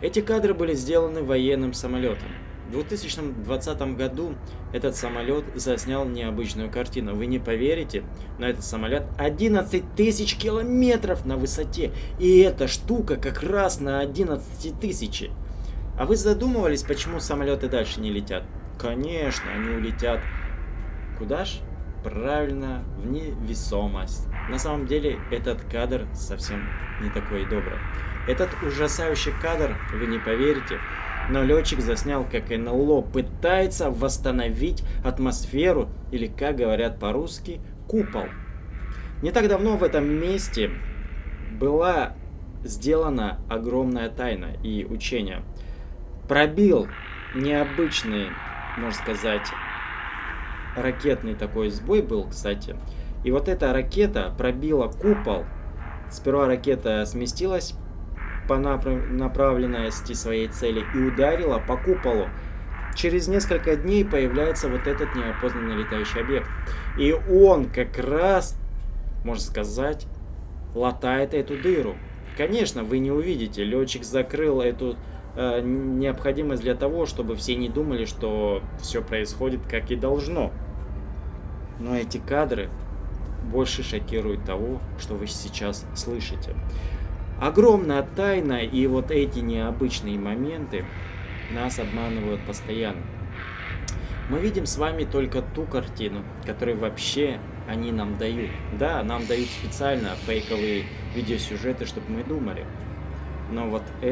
Эти кадры были сделаны военным самолетом. В 2020 году этот самолет заснял необычную картину. Вы не поверите, но этот самолет 11 тысяч километров на высоте. И эта штука как раз на 11 тысячи. А вы задумывались, почему самолеты дальше не летят? Конечно, они улетят. Куда ж? Правильно, в невесомость. На самом деле, этот кадр совсем не такой добрый. Этот ужасающий кадр, вы не поверите, но летчик заснял, как НЛО пытается восстановить атмосферу, или, как говорят по-русски, купол. Не так давно в этом месте была сделана огромная тайна и учение. Пробил необычный, можно сказать, ракетный такой сбой был, кстати. И вот эта ракета пробила купол. Сперва ракета сместилась по направленности своей цели и ударила по куполу. Через несколько дней появляется вот этот неопознанный летающий объект. И он как раз, можно сказать, латает эту дыру. Конечно, вы не увидите. Летчик закрыл эту э, необходимость для того, чтобы все не думали, что все происходит как и должно. Но эти кадры больше шокируют того, что вы сейчас слышите. Огромная тайна и вот эти необычные моменты нас обманывают постоянно. Мы видим с вами только ту картину, которую вообще они нам дают. Да, нам дают специально фейковые видеосюжеты, чтобы мы думали. Но вот это